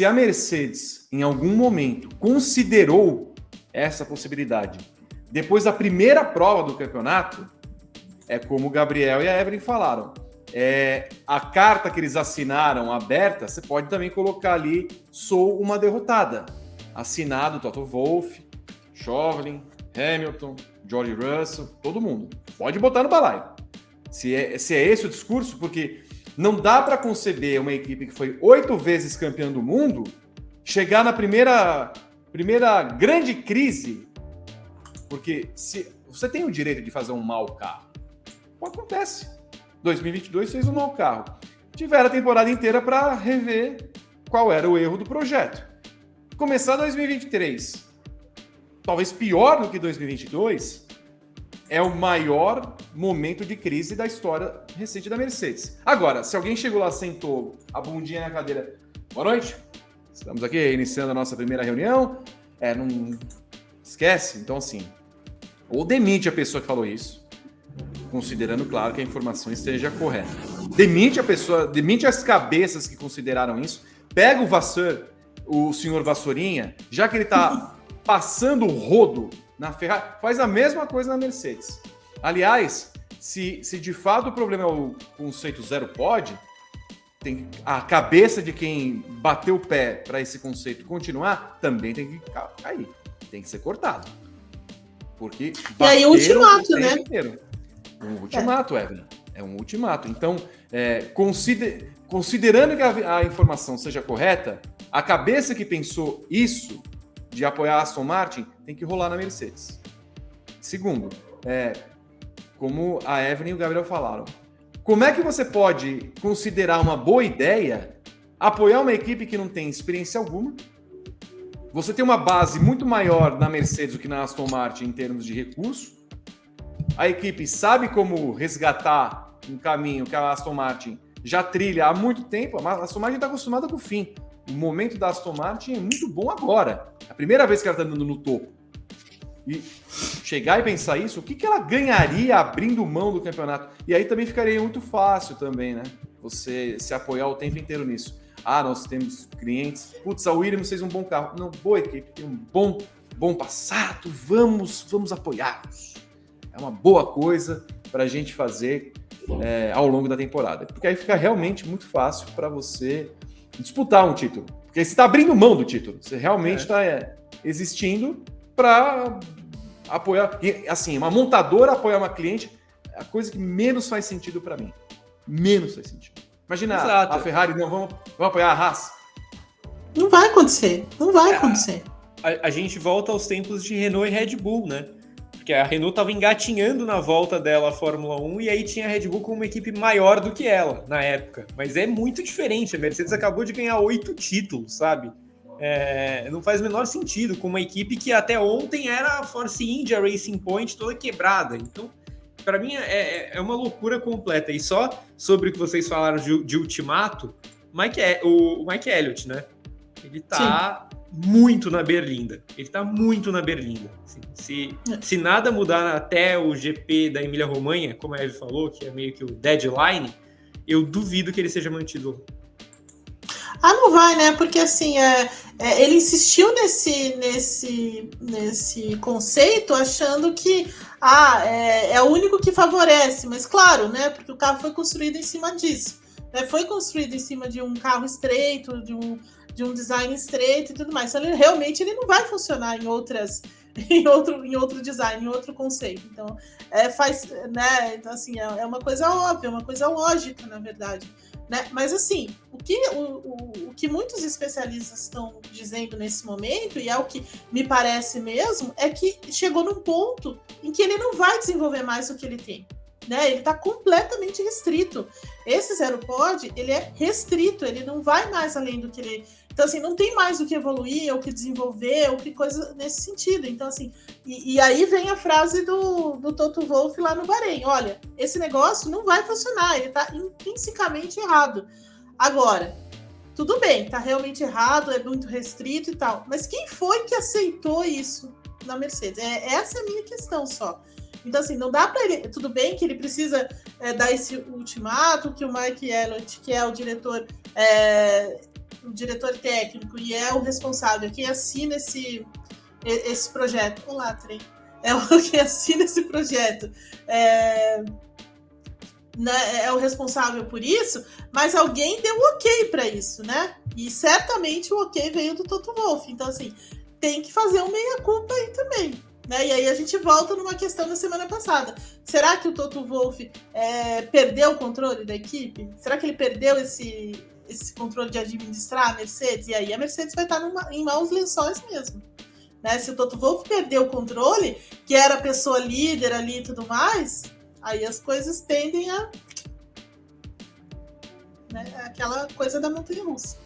se a Mercedes, em algum momento, considerou essa possibilidade, depois da primeira prova do campeonato, é como o Gabriel e a Evelyn falaram. É, a carta que eles assinaram aberta, você pode também colocar ali: sou uma derrotada. Assinado Toto Wolff, Chauvelin, Hamilton, George Russell, todo mundo. Pode botar no balaio. Se é, se é esse o discurso, porque não dá para conceber uma equipe que foi oito vezes campeã do mundo chegar na primeira, primeira grande crise. Porque se você tem o direito de fazer um mau carro, acontece. 2022 fez um mau carro. Tiveram a temporada inteira para rever qual era o erro do projeto. Começar 2023, talvez pior do que 2022, é o maior momento de crise da história recente da Mercedes. Agora, se alguém chegou lá, sentou a bundinha na cadeira, boa noite, estamos aqui iniciando a nossa primeira reunião, é, não esquece, então assim, ou demite a pessoa que falou isso, considerando, claro, que a informação esteja correta. Demite a pessoa, demite as cabeças que consideraram isso, pega o Vasseur, o senhor Vassourinha, já que ele está passando o rodo na Ferrari, faz a mesma coisa na Mercedes. Aliás, se, se de fato o problema é o conceito zero pode, tem a cabeça de quem bateu o pé para esse conceito continuar também tem que cair, tem que ser cortado. Porque e aí o ultimato, né? Inteiro. Um ultimato, é. Evelyn. É um ultimato. Então, é, consider, considerando que a, a informação seja correta, a cabeça que pensou isso de apoiar a Aston Martin tem que rolar na Mercedes. Segundo, é, como a Evelyn e o Gabriel falaram, como é que você pode considerar uma boa ideia apoiar uma equipe que não tem experiência alguma? Você tem uma base muito maior na Mercedes do que na Aston Martin em termos de recurso. A equipe sabe como resgatar um caminho que a Aston Martin já trilha há muito tempo. A Aston Martin está acostumada com o fim o momento da Aston Martin é muito bom agora. É a primeira vez que ela está andando no topo. E chegar e pensar isso, o que, que ela ganharia abrindo mão do campeonato? E aí também ficaria muito fácil também, né? Você se apoiar o tempo inteiro nisso. Ah, nós temos clientes. Putz, a Williams fez um bom carro. Não, boa equipe, tem um bom, bom passado. Vamos, vamos apoiá-los. É uma boa coisa para a gente fazer é, ao longo da temporada. Porque aí fica realmente muito fácil para você disputar um título. Porque você está abrindo mão do título. Você realmente está é. é, existindo para apoiar. E, assim, uma montadora apoiar uma cliente é a coisa que menos faz sentido para mim. Menos faz sentido. Imagina Exato. a Ferrari, não, vamos, vamos apoiar a Haas. Não vai acontecer. Não vai é, acontecer. A, a, gente volta aos tempos de Renault e Red Bull, né? Porque a Renault estava engatinhando na volta dela a Fórmula 1 e aí tinha a Red Bull com uma equipe maior do que ela na época. Mas é muito diferente. A Mercedes acabou de ganhar oito títulos, sabe? É, não faz o menor sentido com uma equipe que até ontem era a Force India Racing Point toda quebrada. Então, para mim é, é, é, uma loucura completa. E só sobre o que vocês falaram de, de ultimato, Mike, o, o Mike Elliott, né? Ele tá Sim muito na berlinda. Ele tá muito na berlinda. Assim, se, se nada mudar até o GP da Emília-Romanha, como a Eve falou, que é meio que o deadline, eu duvido que ele seja mantido. Ah, não vai, né? Porque assim, é, é, ele insistiu nesse, nesse, nesse conceito, achando que ah, é, é o único que favorece, mas claro, né? Porque o carro foi construído em cima disso. Né? Foi construído em cima de um carro estreito, de um, de um design estreito e tudo mais. Então, ele, realmente ele não vai funcionar em outras em outro, em outro design, em outro conceito. Então, é, faz, né? Então, assim, é, é uma coisa óbvia, uma coisa lógica, na verdade. Né? Mas, assim, o que, o, o, o que muitos especialistas estão dizendo nesse momento, e é o que me parece mesmo, é que chegou num ponto em que ele não vai desenvolver mais o que ele tem né? Ele está completamente restrito. Esse zero pod, ele é restrito, ele não vai mais além do que ele. Então, assim, não tem mais o que evoluir, ou que desenvolver, ou que coisa nesse sentido. Então, assim, e, e aí vem a frase do, do Toto Wolff lá no Bahrein: olha, esse negócio não vai funcionar, ele está intrinsecamente errado. Agora, tudo bem, está realmente errado, é muito restrito e tal. Mas quem foi que aceitou isso na Mercedes? É, essa é a minha questão só. Então, assim, não dá para ele. Tudo bem que ele precisa é, dar esse ultimato, que o Mike Elliott, que é o diretor, é, o diretor técnico e é o responsável, quem assina esse, esse projeto. Olá, Trem. É o que assina esse projeto. É, né, é o responsável por isso, mas alguém deu ok para isso, né? E certamente o ok veio do Toto Wolff. Então, assim, tem que fazer um meia-culpa aí também. Né? E aí a gente volta numa questão da semana passada. Será que o Toto Wolff é, perdeu o controle da equipe? Será que ele perdeu esse, esse controle de administrar a Mercedes? E aí a Mercedes vai estar numa, em maus lençóis mesmo. Né? Se o Toto Wolff perdeu o controle, que era a pessoa líder ali e tudo mais, aí as coisas tendem a. Né? Aquela coisa da montanha russa.